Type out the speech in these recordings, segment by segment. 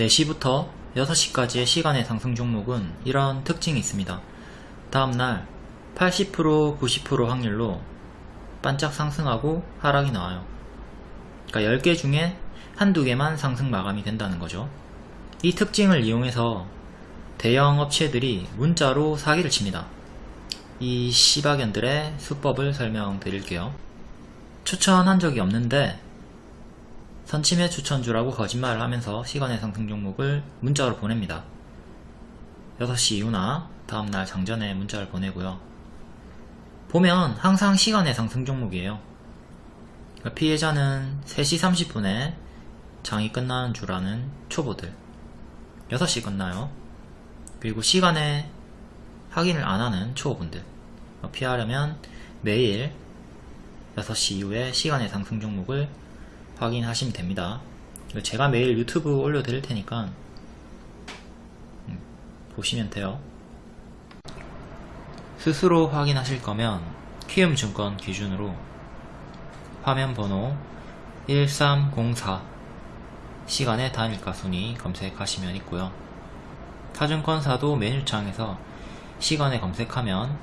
4시부터 6시까지의 시간의 상승 종목은 이런 특징이 있습니다. 다음날 80% 90% 확률로 반짝 상승하고 하락이 나와요. 그러니까 10개 중에 한두 개만 상승 마감이 된다는 거죠. 이 특징을 이용해서 대형 업체들이 문자로 사기를 칩니다. 이 시바견들의 수법을 설명드릴게요. 추천한 적이 없는데 선침해 추천주라고 거짓말을 하면서 시간의 상승 종목을 문자로 보냅니다. 6시 이후나 다음날 장전에 문자를 보내고요. 보면 항상 시간의 상승 종목이에요. 그러니까 피해자는 3시 30분에 장이 끝나는 줄 아는 초보들 6시 끝나요. 그리고 시간에 확인을 안 하는 초보분들 피하려면 매일 6시 이후에 시간의 상승 종목을 확인하시면 됩니다. 제가 매일 유튜브 올려드릴 테니까 음, 보시면 돼요. 스스로 확인하실 거면 키움증권 기준으로 화면 번호 1304 시간의 단일가 순위 검색하시면 있고요. 타증권사도 메뉴창에서 시간에 검색하면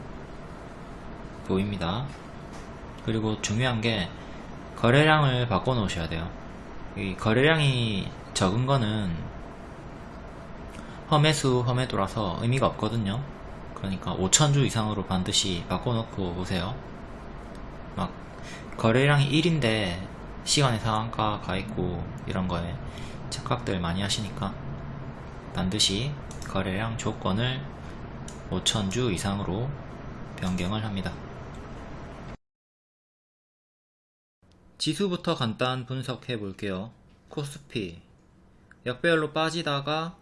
보입니다. 그리고 중요한 게 거래량을 바꿔 놓으셔야 돼요. 이 거래량이 적은 거는 험해수 험해도라서 의미가 없거든요. 그러니까 5천주 이상으로 반드시 바꿔 놓고 오세요. 막 거래량이 1인데 시간의 상한가 가 있고 이런 거에 착각들 많이 하시니까 반드시 거래량 조건을 5천주 이상으로 변경을 합니다. 지수부터 간단 분석해 볼게요. 코스피 역배열로 빠지다가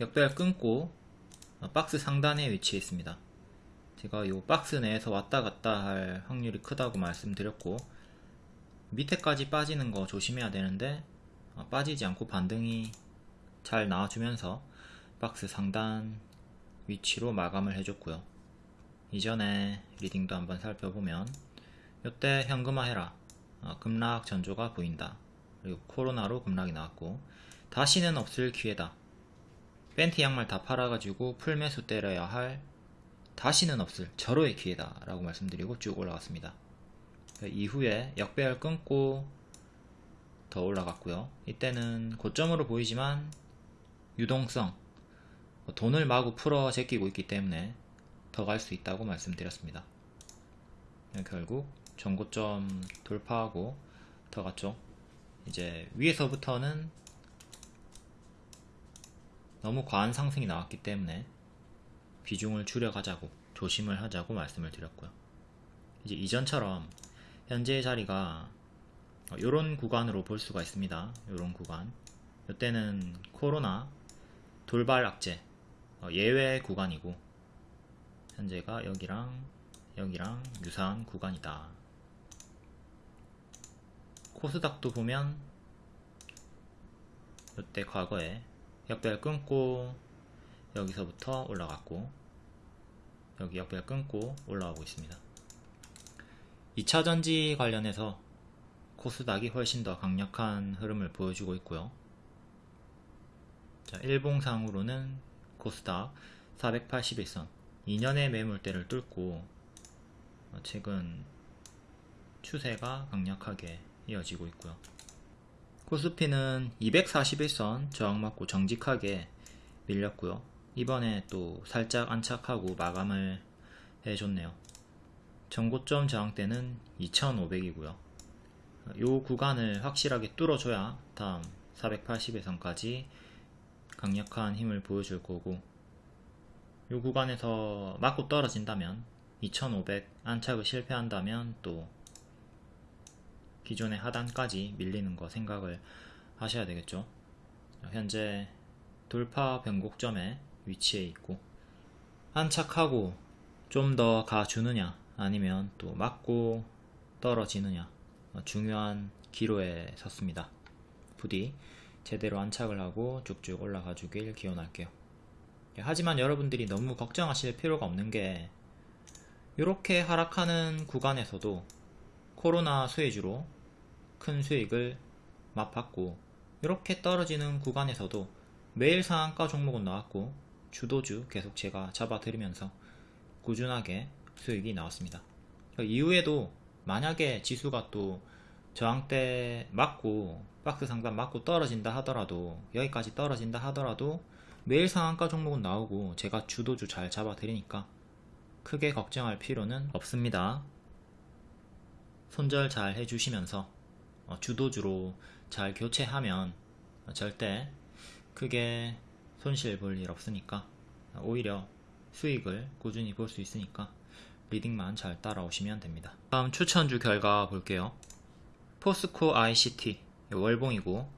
역배열 끊고 박스 상단에 위치해 있습니다. 제가 이 박스 내에서 왔다 갔다 할 확률이 크다고 말씀드렸고 밑에까지 빠지는 거 조심해야 되는데 어, 빠지지 않고 반등이 잘 나와주면서 박스 상단 위치로 마감을 해줬고요. 이전에 리딩도 한번 살펴보면 이때 현금화 해라 어, 급락 전조가 보인다. 그리고 코로나로 급락이 나왔고 다시는 없을 기회다. 팬티 양말 다 팔아가지고 풀매수 때려야 할 다시는 없을 절호의 기회다 라고 말씀드리고 쭉 올라갔습니다. 이후에 역배열 끊고 더 올라갔고요. 이때는 고점으로 보이지만 유동성 돈을 마구 풀어 제끼고 있기 때문에 더 갈 수 있다고 말씀드렸습니다. 결국 전고점 돌파하고 더 갔죠. 이제 위에서부터는 너무 과한 상승이 나왔기 때문에 비중을 줄여가자고 조심을 하자고 말씀을 드렸고요. 이제 이전처럼 현재의 자리가 이런 구간으로 볼 수가 있습니다. 이런 구간. 이때는 코로나 돌발 악재 어, 예외 구간이고 현재가 여기랑 여기랑 유사한 구간이다. 코스닥도 보면 이때 과거에 역별 끊고 여기서부터 올라갔고 여기 역별 끊고 올라오고 있습니다. 2차전지 관련해서 코스닥이 훨씬 더 강력한 흐름을 보여주고 있고요. 자, 일봉상으로는 코스닥 481선 2년의 매물대를 뚫고 최근 추세가 강력하게 이어지고 있고요. 코스피는 241선 저항 맞고 정직하게 밀렸고요. 이번에 또 살짝 안착하고 마감을 해줬네요. 전고점 저항대는 2500이고요. 이 구간을 확실하게 뚫어줘야 다음 480에선까지 강력한 힘을 보여줄 거고 이 구간에서 맞고 떨어진다면 2500 안착을 실패한다면 또 기존의 하단까지 밀리는 거 생각을 하셔야 되겠죠. 현재 돌파 변곡점에 위치해 있고 안착하고 좀 더 가주느냐 아니면 또 맞고 떨어지느냐 중요한 기로에 섰습니다. 부디 제대로 안착을 하고 쭉쭉 올라가 주길 기원할게요. 하지만 여러분들이 너무 걱정하실 필요가 없는 게 이렇게 하락하는 구간에서도 코로나 수혜주로 큰 수익을 맛봤고 이렇게 떨어지는 구간에서도 매일 상한가 종목은 나왔고 주도주 계속 제가 잡아드리면서 꾸준하게 수익이 나왔습니다. 그 이후에도 만약에 지수가 또 저항대 맞고 박스 상단 맞고 떨어진다 하더라도 여기까지 떨어진다 하더라도 매일 상한가 종목은 나오고 제가 주도주 잘 잡아드리니까 크게 걱정할 필요는 없습니다. 손절 잘 해주시면서 어, 주도주로 잘 교체하면 절대 크게 손실 볼 일 없으니까 오히려 수익을 꾸준히 볼 수 있으니까 리딩만 잘 따라오시면 됩니다. 다음 추천주 결과 볼게요. 포스코 ICT 월봉이고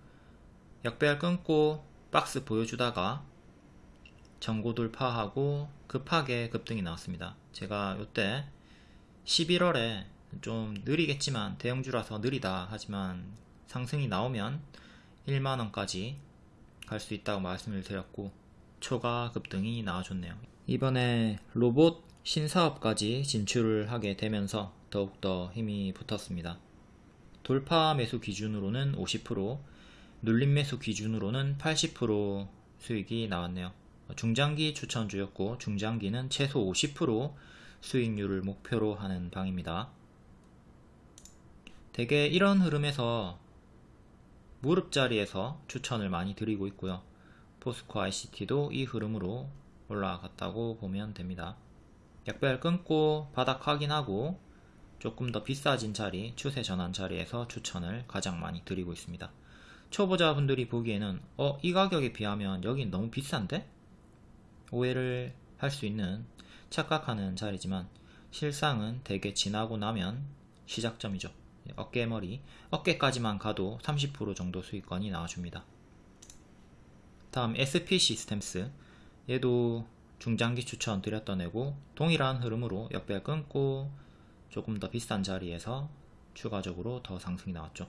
역배열 끊고 박스 보여주다가 전고 돌파하고 급하게 급등이 나왔습니다. 제가 이때 11월에 좀 느리겠지만 대형주라서 느리다 하지만 상승이 나오면 1만원까지 갈 수 있다고 말씀을 드렸고 초과 급등이 나와줬네요. 이번에 로봇 신사업까지 진출을 하게 되면서 더욱더 힘이 붙었습니다. 돌파 매수 기준으로는 50%, 눌림 매수 기준으로는 80% 수익이 나왔네요. 중장기 추천주였고 중장기는 최소 50% 수익률을 목표로 하는 방입니다. 대개 이런 흐름에서 무릎 자리에서 추천을 많이 드리고 있고요. 포스코 ICT도 이 흐름으로 올라갔다고 보면 됩니다. 약별 끊고 바닥 확인하고 조금 더 비싸진 자리, 추세 전환 자리에서 추천을 가장 많이 드리고 있습니다. 초보자분들이 보기에는 어, 이 가격에 비하면 여긴 너무 비싼데? 오해를 할 수 있는 착각하는 자리지만 실상은 대개 지나고 나면 시작점이죠. 어깨머리, 어깨까지만 가도 30% 정도 수익권이 나와줍니다. 다음 SP 시스템스 얘도 중장기 추천 드렸던 애고 동일한 흐름으로 역배 끊고 조금 더 비싼 자리에서 추가적으로 더 상승이 나왔죠.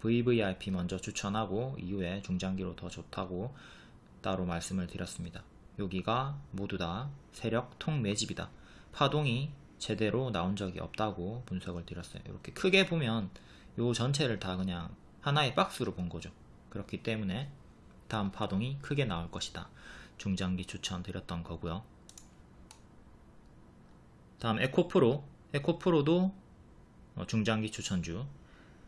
VVIP 먼저 추천하고 이후에 중장기로 더 좋다고 따로 말씀을 드렸습니다. 여기가 모두 다 세력 통 매집이다. 파동이 제대로 나온 적이 없다고 분석을 드렸어요. 이렇게 크게 보면 요 전체를 다 그냥 하나의 박스로 본 거죠. 그렇기 때문에 다음 파동이 크게 나올 것이다. 중장기 추천 드렸던 거고요. 다음 에코프로 에코프로도 어, 중장기 추천주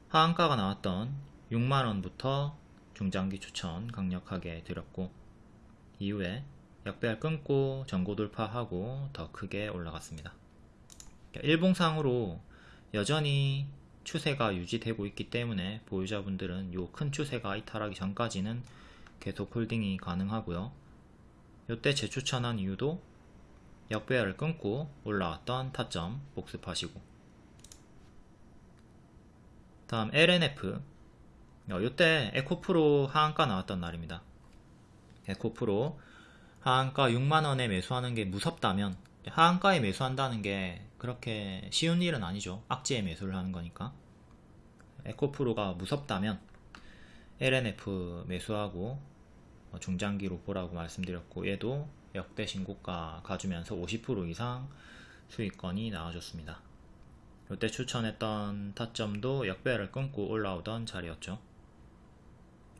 하한가가 나왔던 6만원부터 중장기 추천 강력하게 드렸고 이후에 역배열 끊고 전고 돌파하고 더 크게 올라갔습니다. 일봉상으로 여전히 추세가 유지되고 있기 때문에 보유자분들은 요 큰 추세가 이탈하기 전까지는 계속 홀딩이 가능하고요. 이때 재추천한 이유도 역배열을 끊고 올라왔던 타점 복습하시고 다음 LNF 어, 에코프로 하한가 나왔던 날입니다. 에코프로 하한가 6만원에 매수하는 게 무섭다면 하한가에 매수한다는 게 그렇게 쉬운 일은 아니죠. 악재에 매수를 하는 거니까. 에코프로가 무섭다면 LNF 매수하고 중장기로 보라고 말씀드렸고 얘도 역대 신고가 가주면서 50% 이상 수익권이 나와줬습니다. 이때 추천했던 타점도 역배를 끊고 올라오던 자리였죠.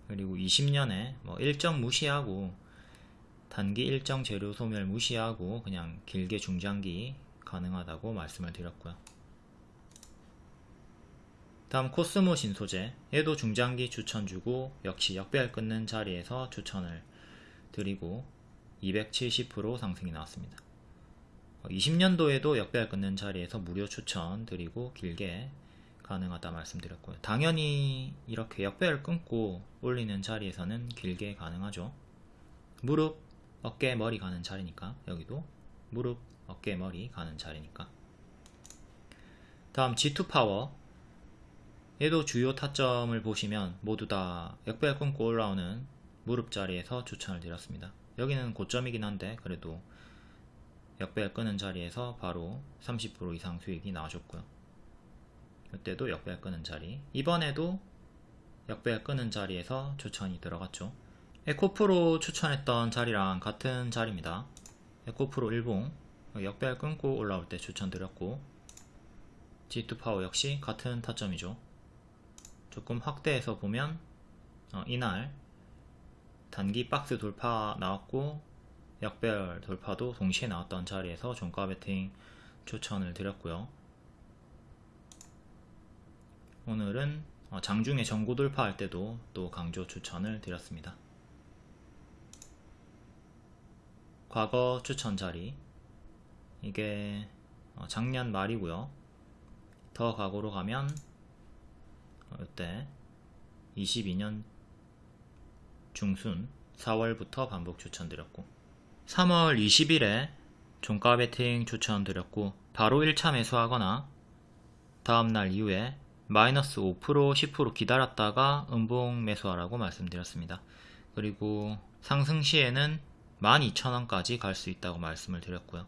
그리고 20년에 뭐 일정 무시하고 단기 일정 재료 소멸 무시하고 그냥 길게 중장기 가능하다고 말씀을 드렸고요. 다음 코스모 신소재 얘도 중장기 추천 주고 역시 역배열 끊는 자리에서 추천을 드리고 270% 상승이 나왔습니다. 20년도에도 역배열 끊는 자리에서 무료 추천 드리고 길게 가능하다 말씀드렸고요. 당연히 이렇게 역배열 끊고 올리는 자리에서는 길게 가능하죠. 무릎, 어깨, 머리 가는 자리니까 여기도 무릎, 어깨, 머리 가는 자리니까 다음 G2 파워 얘도 주요 타점을 보시면 모두 다 역배열 끊고 올라오는 무릎 자리에서 추천을 드렸습니다. 여기는 고점이긴 한데 그래도 역배열 끄는 자리에서 바로 30% 이상 수익이 나와줬고요. 이때도 역배열 끄는 자리 이번에도 역배열 끊는 자리에서 추천이 들어갔죠. 에코프로 추천했던 자리랑 같은 자리입니다. 에코프로 일봉 역배열 끊고 올라올 때 추천드렸고 지투파워 역시 같은 타점이죠. 조금 확대해서 보면 어, 이날 단기 박스 돌파 나왔고 역배열 돌파도 동시에 나왔던 자리에서 종가 베팅 추천을 드렸고요. 오늘은 어, 장중에 전고 돌파할 때도 또 강조 추천을 드렸습니다. 과거 추천 자리 이게 어, 작년 말이고요. 더 과거로 가면 어, 이때 22년 중순 4월부터 반복 추천드렸고 3월 20일에 종가 베팅 추천드렸고 바로 1차 매수하거나 다음날 이후에 마이너스 5% 10% 기다렸다가 음봉 매수하라고 말씀드렸습니다. 그리고 상승 시에는 12,000원까지 갈 수 있다고 말씀을 드렸고요.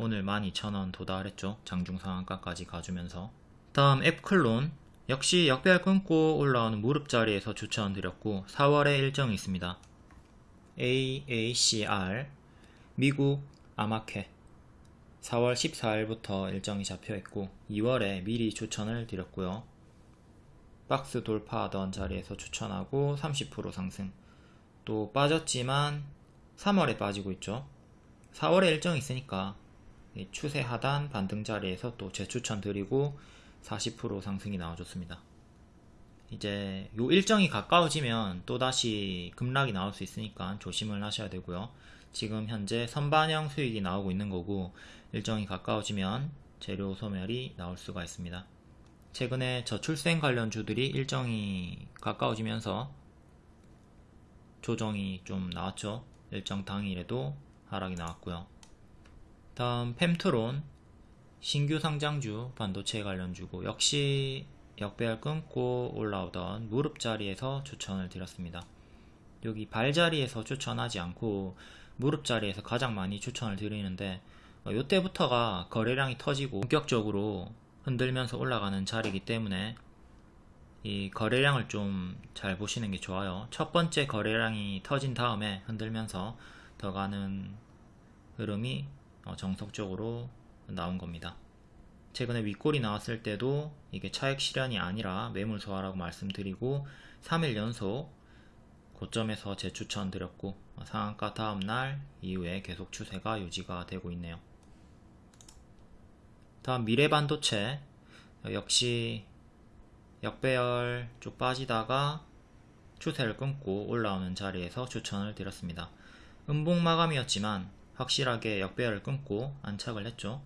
오늘 12,000원 도달했죠. 장중 상한가까지 가주면서 다음 앱클론 역시 역별 끊고 올라오는 무릎 자리에서 추천드렸고 4월에 일정이 있습니다. AACR 미국 아마케 4월 14일부터 일정이 잡혀있고 2월에 미리 추천을 드렸고요. 박스 돌파하던 자리에서 추천하고 30% 상승 또 빠졌지만 3월에 빠지고 있죠. 4월에 일정이 있으니까 추세 하단 반등 자리에서 또 재추천 드리고 40% 상승이 나와줬습니다. 이제 요 일정이 가까워지면 또다시 급락이 나올 수 있으니까 조심을 하셔야 되고요. 지금 현재 선반영 수익이 나오고 있는 거고 일정이 가까워지면 재료 소멸이 나올 수가 있습니다. 최근에 저출생 관련 주들이 일정이 가까워지면서 조정이 좀 나왔죠. 일정 당일에도 하락이 나왔고요. 다음 펜트론 신규 상장주 반도체 관련주고 역시 역배열 끊고 올라오던 무릎 자리에서 추천을 드렸습니다. 여기 발 자리에서 추천하지 않고 무릎 자리에서 가장 많이 추천을 드리는데 이때부터가 거래량이 터지고 본격적으로 흔들면서 올라가는 자리이기 때문에 이 거래량을 좀 잘 보시는 게 좋아요. 첫 번째 거래량이 터진 다음에 흔들면서 더 가는 흐름이 어, 정석적으로 나온 겁니다. 최근에 윗골이 나왔을 때도 이게 차익 실현이 아니라 매물 소화라고 말씀드리고 3일 연속 고점에서 재추천 드렸고 어, 상한가 다음날 이후에 계속 추세가 유지가 되고 있네요. 다음 미래반도체 역시 역배열 쭉 빠지다가 추세를 끊고 올라오는 자리에서 추천을 드렸습니다. 음봉 마감이었지만 확실하게 역배열을 끊고 안착을 했죠.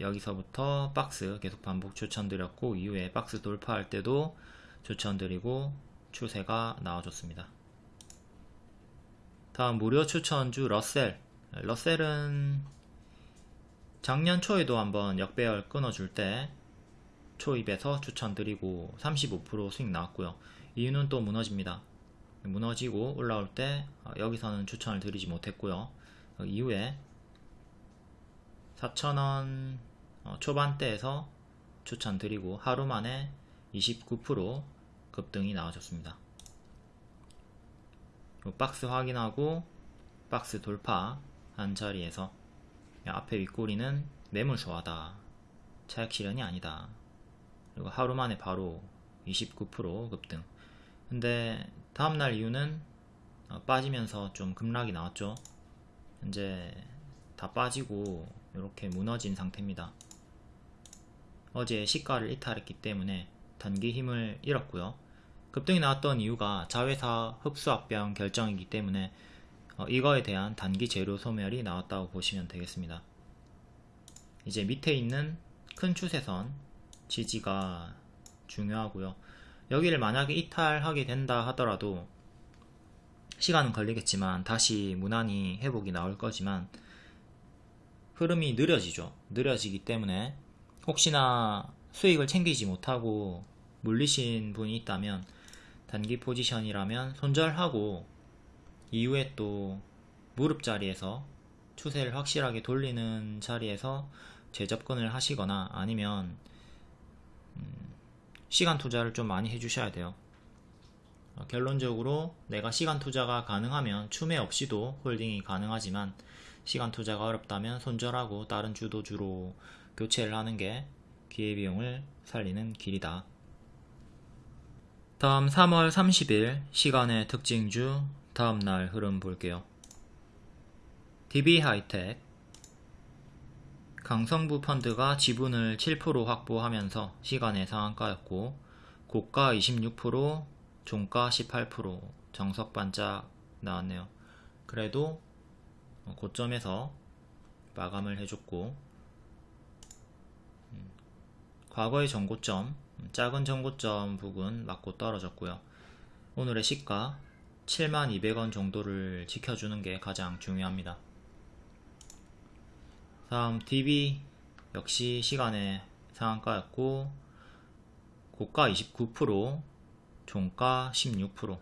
여기서부터 박스 계속 반복 추천드렸고 이후에 박스 돌파할 때도 추천드리고 추세가 나와줬습니다. 다음 무료 추천주 러셀 러셀은 작년 초에도 한번 역배열 끊어줄 때 초입에서 추천드리고 35% 수익 나왔고요. 이유는 또 무너집니다. 무너지고 올라올 때 어, 여기서는 추천을 드리지 못했고요. 어, 이후에 4,000원 어, 초반대에서 추천드리고 하루 만에 29% 급등이 나와줬습니다. 박스 확인하고 박스 돌파 한 자리에서 앞에 윗꼬리는 매물 소화다. 차익 실현이 아니다. 그리고 하루 만에 바로 29% 급등. 근데 다음날 이유는 어, 빠지면서 좀 급락이 나왔죠. 현재 다 빠지고 이렇게 무너진 상태입니다. 어제 시가를 이탈했기 때문에 단기 힘을 잃었고요. 급등이 나왔던 이유가 자회사 흡수합병 결정이기 때문에 어, 이거에 대한 단기 재료 소멸이 나왔다고 보시면 되겠습니다. 이제 밑에 있는 큰 추세선 지지가 중요하고요. 여기를 만약에 이탈하게 된다 하더라도 시간은 걸리겠지만 다시 무난히 회복이 나올 거지만 흐름이 느려지죠. 느려지기 때문에 혹시나 수익을 챙기지 못하고 물리신 분이 있다면 단기 포지션이라면 손절하고 이후에 또 무릎 자리에서 추세를 확실하게 돌리는 자리에서 재접근을 하시거나 아니면 시간 투자를 좀 많이 해주셔야 돼요. 어, 결론적으로 내가 시간 투자가 가능하면 추매 없이도 홀딩이 가능하지만 시간 투자가 어렵다면 손절하고 다른 주도주로 교체를 하는 게 기회비용을 살리는 길이다. 다음 3월 30일 시간의 특징주 다음날 흐름 볼게요. DB 하이텍 강성부 펀드가 지분을 7% 확보하면서 시간의 상한가였고 고가 26% 종가 18% 정석 반짝 나왔네요. 그래도 고점에서 마감을 해줬고 음, 과거의 전고점 작은 전고점 부근 맞고 떨어졌고요. 오늘의 시가 7200원 정도를 지켜주는 게 가장 중요합니다. 다음 DB 역시 시간의 상한가였고 고가 29% 종가 16%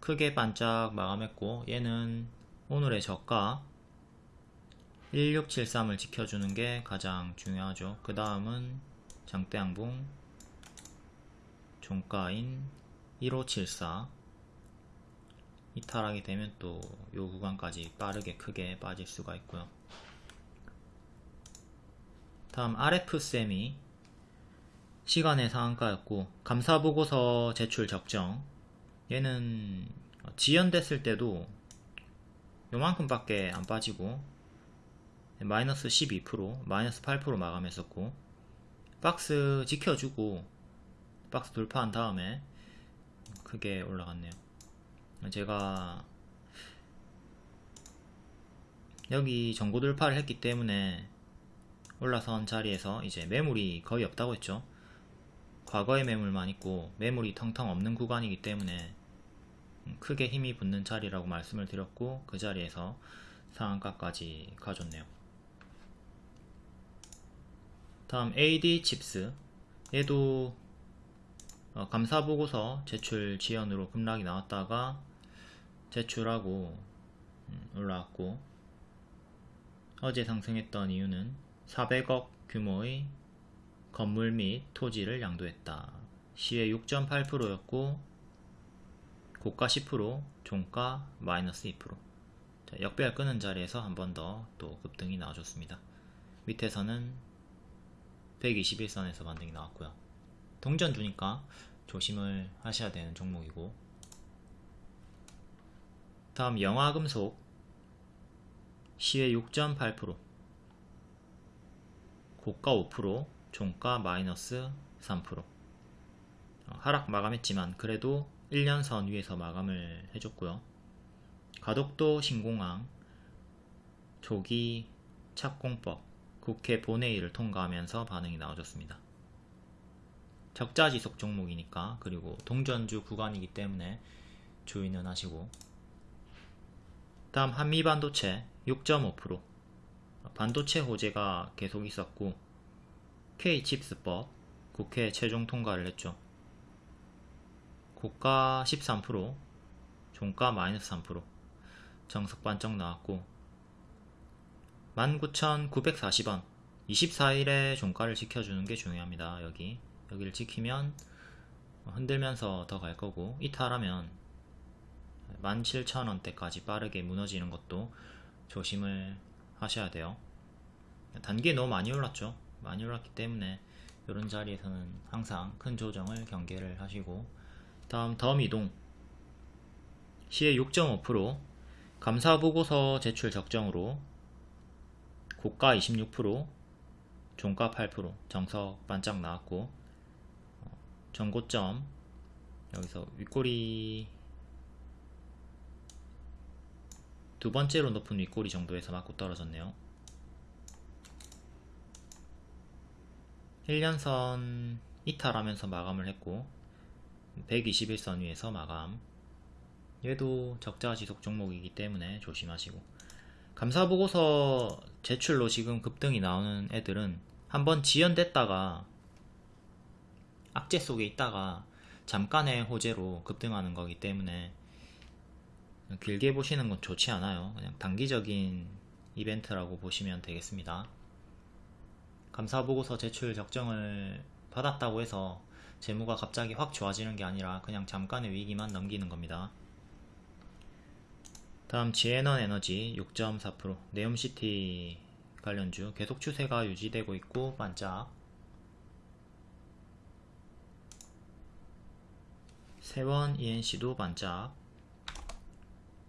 크게 반짝 마감했고 얘는 오늘의 저가 1673을 지켜주는 게 가장 중요하죠. 그 다음은 장대양봉 종가인 1574 이탈하게 되면 또 요 구간까지 빠르게 크게 빠질 수가 있고요. 다음 RF세미 시간의 상한가였고 감사보고서 제출 적정. 얘는 지연됐을 때도 요만큼밖에 안 빠지고 마이너스 12% 마이너스 8% 마감했었고 박스 지켜주고 박스 돌파한 다음에 크게 올라갔네요. 제가 여기 전고 돌파를 했기 때문에 올라선 자리에서 이제 매물이 거의 없다고 했죠. 과거의 매물만 있고 매물이 텅텅 없는 구간이기 때문에 크게 힘이 붙는 자리라고 말씀을 드렸고 그 자리에서 상한가까지 가졌네요. 다음 AD 칩스 얘도 어, 감사보고서 제출 지연으로 급락이 나왔다가 제출하고 음, 올라왔고 어제 상승했던 이유는 400억 규모의 건물 및 토지를 양도했다. 시의 6.8%였고 고가 10% 종가 마이너스 2% 자, 역배열 끄는 자리에서 한 번 더 또 급등이 나와줬습니다. 밑에서는 121선에서 반등이 나왔고요. 동전 주니까 조심을 하셔야 되는 종목이고 다음 영화금속 시의 6.8% 고가 5% 종가 마이너스 3% 어, 하락 마감했지만 그래도 1년선 위에서 마감을 해줬고요. 가덕도 신공항 조기 착공법 국회 본회의를 통과하면서 반응이 나와줬습니다. 적자지속 종목이니까 그리고 동전주 구간이기 때문에 주의는 하시고 다음 한미반도체 6.5% 반도체 호재가 계속 있었고 K칩스법 국회 최종 통과를 했죠. 고가 13% 종가 마이너스 3% 정석 반짝 나왔고 19,940원 24일에 종가를 지켜주는 게 중요합니다. 여기 여기를 지키면 흔들면서 더 갈 거고 이탈하면 17,000원대까지 빠르게 무너지는 것도 조심을 하셔야 돼요. 단기에 너무 많이 올랐죠. 많이 올랐기 때문에 이런 자리에서는 항상 큰 조정을 경계를 하시고 다음 덤이동 시의 6.5% 감사보고서 제출 적정으로 고가 26% 종가 8% 정석 반짝 나왔고 어, 전고점 여기서 윗꼬리 두 번째로 높은 윗꼬리 정도에서 맞고 떨어졌네요. 1년선 이탈하면서 마감을 했고 121선 위에서 마감. 얘도 적자 지속 종목이기 때문에 조심하시고. 감사보고서 제출로 지금 급등이 나오는 애들은 한번 지연됐다가 악재 속에 있다가 잠깐의 호재로 급등하는 거기 때문에 길게 보시는 건 좋지 않아요. 그냥 단기적인 이벤트라고 보시면 되겠습니다. 감사보고서 제출 적정을 받았다고 해서 재무가 갑자기 확 좋아지는 게 아니라 그냥 잠깐의 위기만 넘기는 겁니다. 다음 지에넌 에너지 6.4% 네옴시티 관련주 계속 추세가 유지되고 있고 반짝. 세원 ENC도 반짝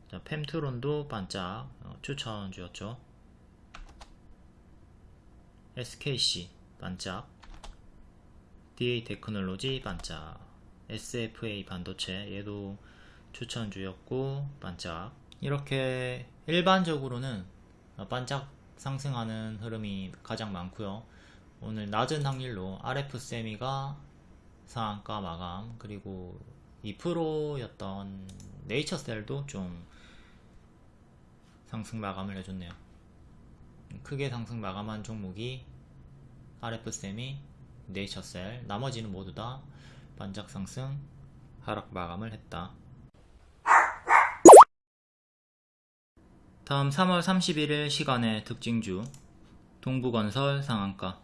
자, 팸트론도 반짝 어, 추천주였죠. SKC 반짝 DA 테크놀로지 반짝 SFA 반도체 얘도 추천주였고 반짝. 이렇게 일반적으로는 반짝 상승하는 흐름이 가장 많고요. 오늘 낮은 확률로 RF세미가 상한가 마감 그리고 2%였던 네이처셀도 좀 상승 마감을 해줬네요. 크게 상승 마감한 종목이 RF세미, 네이처셀 나머지는 모두 다 반짝 상승 하락 마감을 했다. 다음 3월 31일 시간의 특징주 동부건설 상한가.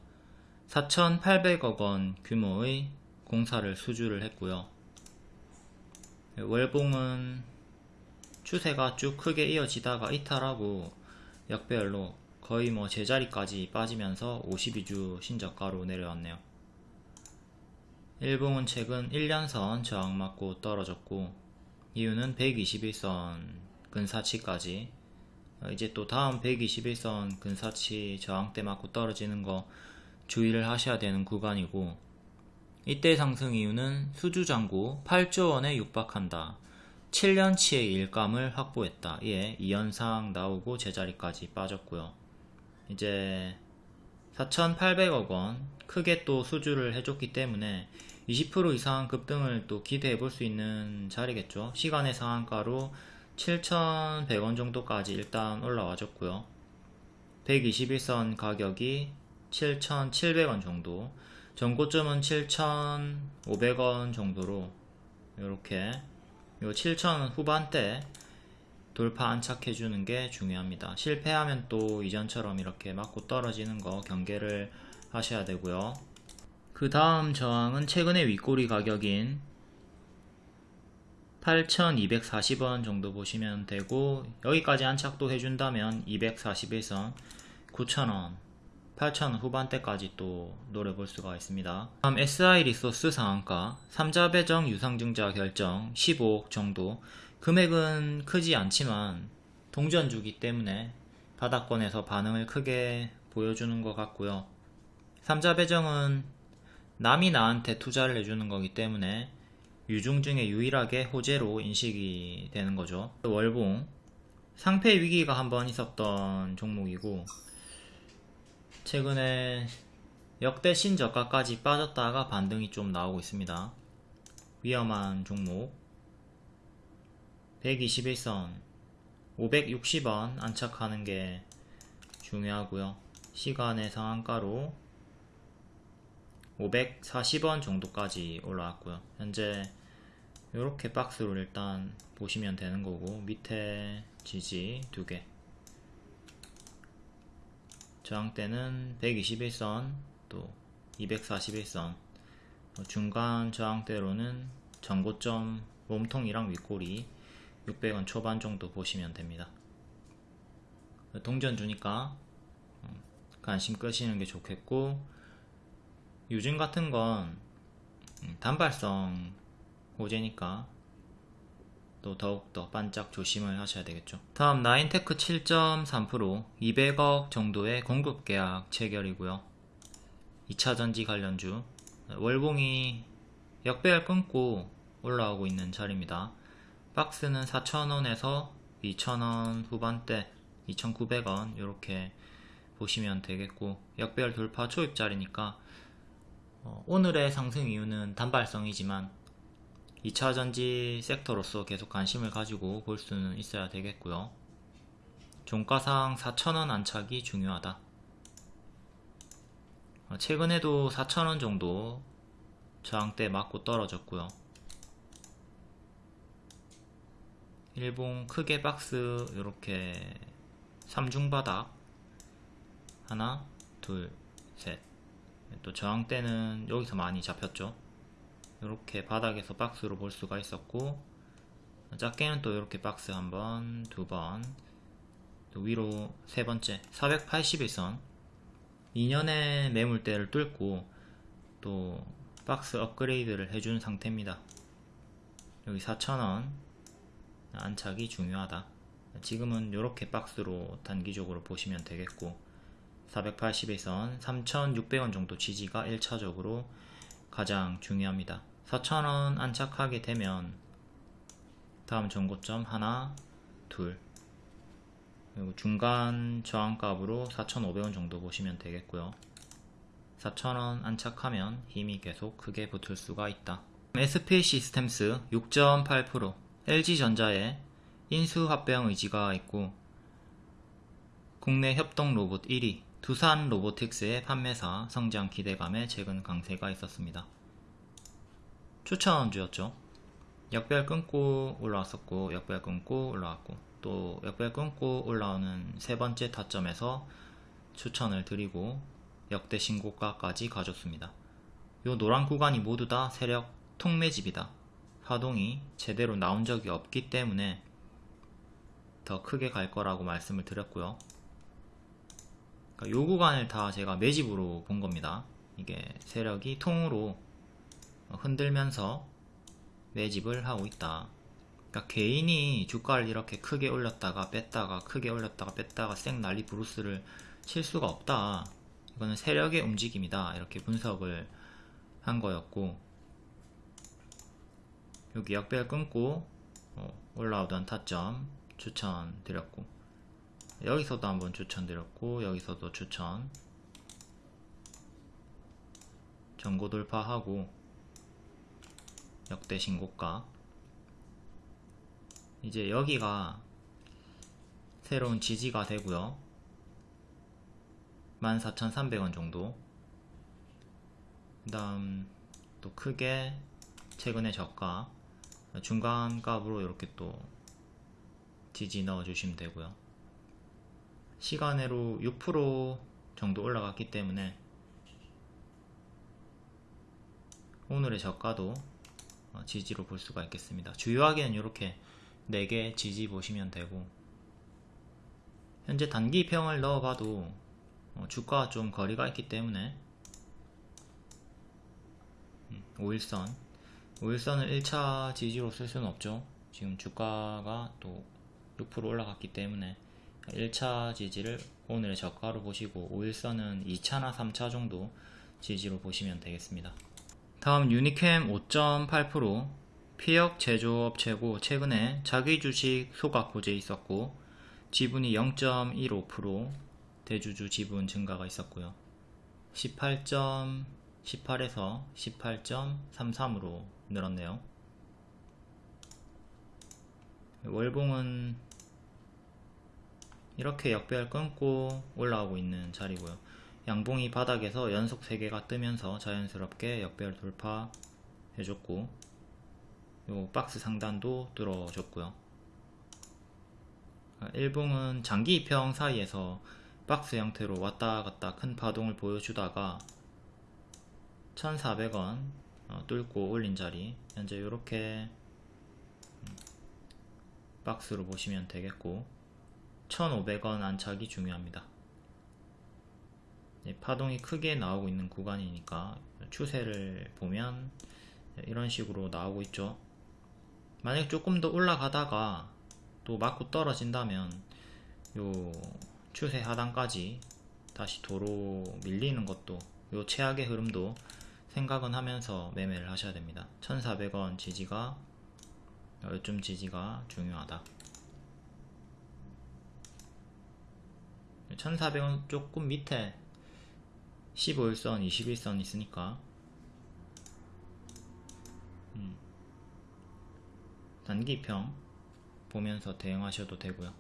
4,800억원 규모의 공사를 수주를 했고요. 월봉은 추세가 쭉 크게 이어지다가 이탈하고 역배열로 거의 뭐 제자리까지 빠지면서 52주 신저가로 내려왔네요. 일봉은 최근 1년선 저항 맞고 떨어졌고 이유는 121선 근사치까지 이제 또 다음 121선 근사치 저항대 맞고 떨어지는 거 주의를 하셔야 되는 구간이고 이때 상승 이유는 수주잔고 8조원에 육박한다 7년치의 일감을 확보했다. 예, 이 현상 나오고 제자리까지 빠졌고요. 이제 4,800억원 크게 또 수주를 해줬기 때문에 20% 이상 급등을 또 기대해 볼 수 있는 자리겠죠. 시간의 상한가로 7,100원 정도까지 일단 올라와 줬고요. 121선 가격이 7,700원 정도 전고점은 7,500원 정도로 이렇게 요 7,000원 후반대 돌파 안착해 주는 게 중요합니다. 실패하면 또 이전처럼 이렇게 맞고 떨어지는 거 경계를 하셔야 되고요. 그 다음 저항은 최근의 윗꼬리 가격인 8,240원 정도 보시면 되고 여기까지 안착도 해준다면 241선 9,000원 8,000원 후반대까지 또 노려볼 수가 있습니다. 다음 SI 리소스 상한가. 3자 배정 유상증자 결정 15억 정도. 금액은 크지 않지만 동전주기 때문에 바닥권에서 반응을 크게 보여주는 것 같고요. 3자 배정은 남이 나한테 투자를 해주는 거기 때문에 유중 중에 유일하게 호재로 인식이 되는 거죠. 월봉. 상패 위기가 한번 있었던 종목이고 최근에 역대 신저가까지 빠졌다가 반등이 좀 나오고 있습니다. 위험한 종목 121선 560원 안착하는 게 중요하고요. 시간의 상한가로 540원 정도까지 올라왔고요. 현재 이렇게 박스로 일단 보시면 되는 거고 밑에 지지 두 개 저항대는 121선 또 241선 중간 저항대로는 전고점 몸통이랑 윗꼬리 600원 초반 정도 보시면 됩니다. 동전 주니까 음, 관심 끄시는 게 좋겠고 요즘 같은 건 음, 단발성 호재니까 또 더욱더 반짝 조심을 하셔야 되겠죠. 다음 나인테크 7.3% 200억 정도의 공급 계약 체결이고요. 2차전지 관련주 월봉이 역배열 끊고 올라오고 있는 자리입니다. 박스는 4,000원에서 2,000원 후반대 2,900원 이렇게 보시면 되겠고 역배열 돌파 초입자리니까 어, 오늘의 상승 이유는 단발성이지만 2차 전지 섹터로서 계속 관심을 가지고 볼 수는 있어야 되겠고요. 종가상 4,000원 안착이 중요하다. 어, 최근에도 4,000원 정도 저항대 맞고 떨어졌고요. 일봉 크게 박스 이렇게 3중바닥 하나 둘 셋 또 저항대는 여기서 많이 잡혔죠. 이렇게 바닥에서 박스로 볼 수가 있었고 작게는 또 이렇게 박스 한 번 두 번 위로 세 번째 481선. 2년의 매물대를 뚫고 또 박스 업그레이드를 해준 상태입니다. 여기 4,000원. 안착이 중요하다. 지금은 이렇게 박스로 단기적으로 보시면 되겠고 480에선 3,600원 정도 지지가 1차적으로 가장 중요합니다 4,000원 안착하게 되면 다음 전고점 하나 둘. 그리고 중간 저항값으로 4,500원 정도 보시면 되겠고요. 4,000원 안착하면 힘이 계속 크게 붙을 수가 있다. SPA 시스템스 6.8% LG전자에 인수 합병 의지가 있고 국내 협동 로봇 1위 두산 로보틱스의 판매사 성장 기대감에 최근 강세가 있었습니다. 추천주였죠. 역별 끊고 올라왔었고 역별 끊고 올라왔고 또 역별 끊고 올라오는 세 번째 타점에서 추천을 드리고 역대 신고가까지 가졌습니다. 요 노란 구간이 모두 다 세력 통매집이다. 파동이 제대로 나온 적이 없기 때문에 더 크게 갈 거라고 말씀을 드렸고요. 그러니까 요 구간을 다 제가 매집으로 본 겁니다. 이게 세력이 통으로 흔들면서 매집을 하고 있다. 그러니까 개인이 주가를 이렇게 크게 올렸다가 뺐다가 크게 올렸다가 뺐다가 쌩 난리 브루스를 칠 수가 없다. 이거는 세력의 움직임이다. 이렇게 분석을 한 거였고 여기 역별 끊고 어, 올라오던 타점 추천드렸고 여기서도 한번 추천드렸고 여기서도 추천 전고 돌파하고 역대 신고가. 이제 여기가 새로운 지지가 되고요. 14,300원 정도. 그 다음 또 크게 최근의 저가 중간값으로 이렇게 또 지지 넣어 주시면 되고요. 시간으로 6% 정도 올라갔기 때문에 오늘의 저가도 어, 지지로 볼 수가 있겠습니다. 주요하게는 이렇게 4개 지지 보시면 되고 현재 단기 평을 넣어봐도 어, 주가와 좀 거리가 있기 때문에 5일선. 음, 5일선을 1차 지지로 쓸 수는 없죠. 지금 주가가 또 6% 올라갔기 때문에 1차 지지를 오늘의 저가로 보시고 5일선은 2차나 3차 정도 지지로 보시면 되겠습니다. 다음 유니캠 5.8% 피역 제조업체고 최근에 자기 주식 소각 호재 있었고 지분이 0.15% 대주주 지분 증가가 있었고요. 18.18에서 18.33으로 늘었네요. 월봉은 이렇게 역배열 끊고 올라오고 있는 자리고요 양봉이 바닥에서 연속 3개가 뜨면서 자연스럽게 역배열 돌파 해줬고 요 박스 상단도 뚫어줬고요 일봉은 장기 입형 사이에서 박스 형태로 왔다갔다 큰 파동을 보여주다가 1400원 어, 뚫고 올린 자리 현재 이렇게 음, 박스로 보시면 되겠고 1500원 안착이 중요합니다. 파동이 크게 나오고 있는 구간이니까 추세를 보면 이런 식으로 나오고 있죠. 만약 조금 더 올라가다가 또 맞고 떨어진다면 요 추세 하단까지 다시 도로 밀리는 것도 요 최악의 흐름도 생각은 하면서 매매를 하셔야 됩니다. 1400원 지지가 요즘 지지가 중요하다. 1400원 조금 밑에 15일선, 21선 있으니까. 음. 단기평 보면서 대응하셔도 되고요.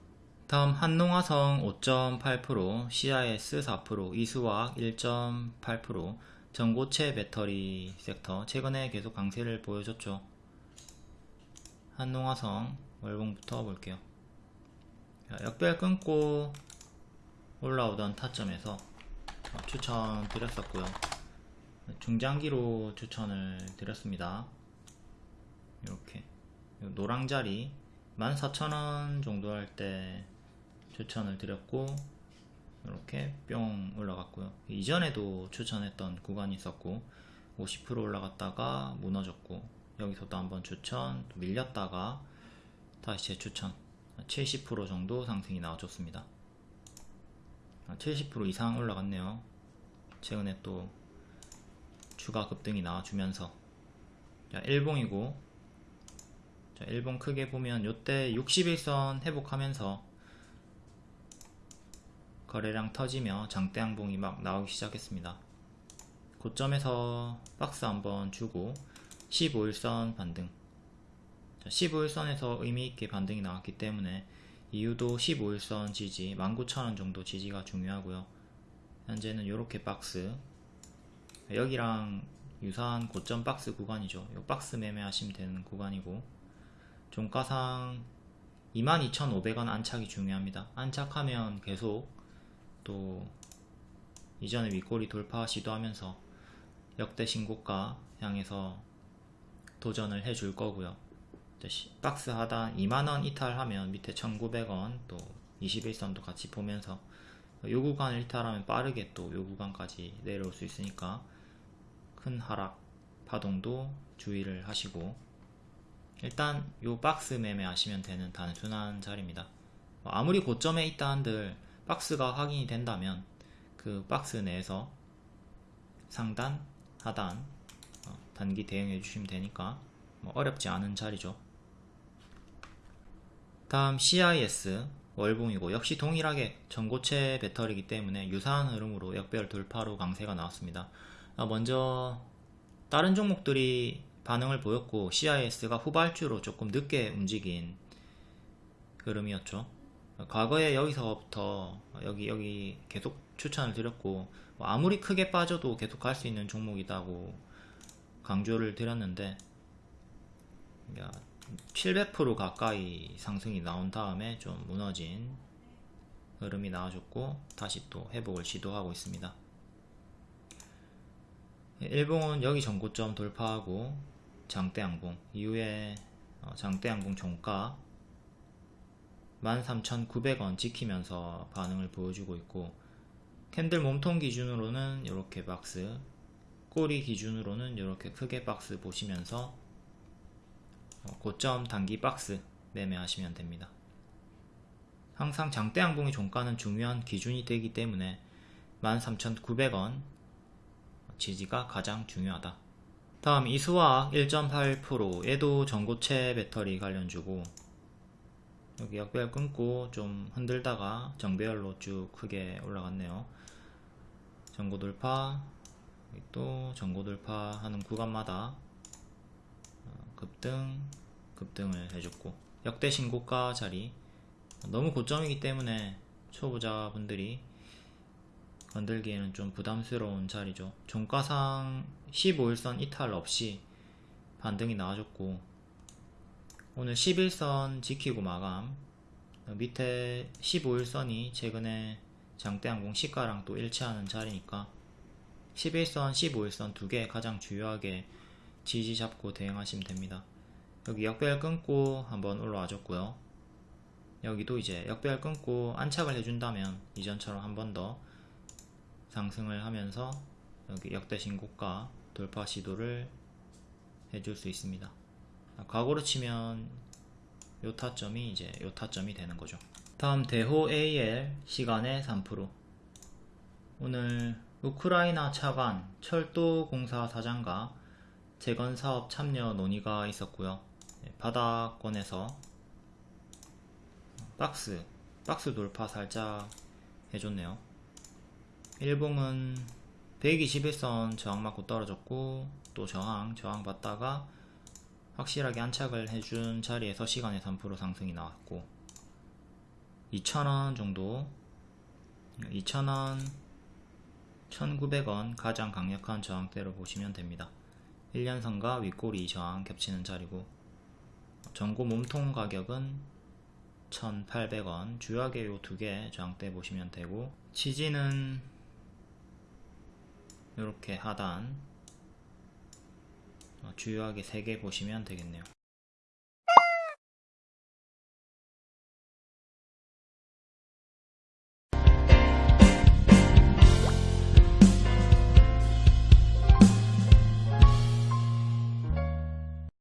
다음 한농화성 5.8% CIS 4% 이수화학 1.8% 전고체 배터리 섹터. 최근에 계속 강세를 보여줬죠. 한농화성 월봉부터 볼게요. 역별 끊고 올라오던 타점에서 추천 드렸었고요. 중장기로 추천을 드렸습니다. 이렇게. 노랑자리 14,000원 정도 할 때 추천을 드렸고 이렇게 뿅 올라갔고요. 이전에도 추천했던 구간이 있었고 50% 올라갔다가 무너졌고 여기서도 한번 추천 또 밀렸다가 다시 재추천 70% 정도 상승이 나와줬습니다 70% 이상 올라갔네요. 최근에 또 추가 급등이 나와주면서. 자 일봉이고. 자 일봉 크게 보면 요때 61선 회복하면서 거래량 터지며 장대 양봉이 막 나오기 시작했습니다. 고점에서 박스 한번 주고 15일선 반등. 15일선에서 의미있게 반등이 나왔기 때문에 이유도 15일선 지지 19,000원 정도 지지가 중요하고요. 현재는 이렇게 박스 여기랑 유사한 고점 박스 구간이죠. 이 박스 매매하시면 되는 구간이고 종가상 22,500원 안착이 중요합니다. 안착하면 계속 또 이전에 윗꼬리 돌파 시도하면서 역대 신고가 향해서 도전을 해줄 거고요 박스 하단 2만원 이탈하면 밑에 1900원 또 21선도 같이 보면서 요 구간을 이탈하면 빠르게 또 요 구간까지 내려올 수 있으니까 큰 하락 파동도 주의를 하시고 일단 요 박스 매매 하시면 되는 단순한 자리입니다. 뭐 아무리 고점에 있다 한들 박스가 확인이 된다면 그 박스 내에서 상단 하단 어, 단기 대응해 주시면 되니까 뭐 어렵지 않은 자리죠 다음 CIS 월봉이고 역시 동일하게 전고체 배터리이기 때문에 유사한 흐름으로 역별 돌파로 강세가 나왔습니다. 아, 먼저 다른 종목들이 반응을 보였고 CIS가 후발주로 조금 늦게 움직인 흐름이었죠. 과거에 여기서부터 여기 여기 계속 추천을 드렸고 뭐 아무리 크게 빠져도 계속 갈 수 있는 종목이다고 강조를 드렸는데 700% 가까이 상승이 나온 다음에 좀 무너진 흐름이 나와줬고 다시 또 회복을 시도하고 있습니다. 일봉은 여기 전고점 돌파하고 장대양봉 이후에 어, 장대양봉 종가 13,900원 지키면서 반응을 보여주고 있고 캔들 몸통 기준으로는 이렇게 박스 꼬리 기준으로는 이렇게 크게 박스 보시면서 어, 고점 단기 박스 매매하시면 됩니다. 항상 장대 양봉의 종가는 중요한 기준이 되기 때문에 13,900원 지지가 가장 중요하다. 다음 이수화학 1.8% 얘도 전고체 배터리 관련주고 여기 역배열 끊고 좀 흔들다가 정배열로 쭉 크게 올라갔네요. 전고 돌파 또 전고 돌파 하는 구간마다 어, 급등 급등을 해줬고 역대 신고가 자리. 너무 고점이기 때문에 초보자분들이 건들기에는 좀 부담스러운 자리죠. 종가상 15일선 이탈 없이 반등이 나와줬고 오늘 11선 지키고 마감. 밑에 15일선이 최근에 장대항공 시가랑 또 일치하는 자리니까 11선, 15일선 두 개 가장 주요하게 지지 잡고 대응하시면 됩니다. 여기 역별 끊고 한번 올라와 줬고요. 여기도 이제 역별 끊고 안착을 해준다면 이전처럼 한 번 더 상승을 하면서 여기 역대 신고가 돌파 시도를 해줄 수 있습니다. 과거로 치면 요 타점이 이제 요 타점이 되는 거죠. 다음 대호 AL 시간의 3% 오늘 우크라이나 차관 철도공사 사장과 재건 사업 참여 논의가 있었고요. 네, 바닥권에서 박스, 박스 돌파 살짝 해줬네요. 일봉은 121선 저항 맞고 떨어졌고 또 저항, 저항 받다가 확실하게 안착을 해준 자리에서 시간에 3% 상승이 나왔고 2,000원 정도 2,000원 1,900원 가장 강력한 저항대로 보시면 됩니다 1년선과 윗꼬리 저항 겹치는 자리고 전고 몸통 가격은 1,800원 주요하게 요 두 개 저항대 보시면 되고 지지는 이렇게 하단 어, 주요하게 3개 보시면 되겠네요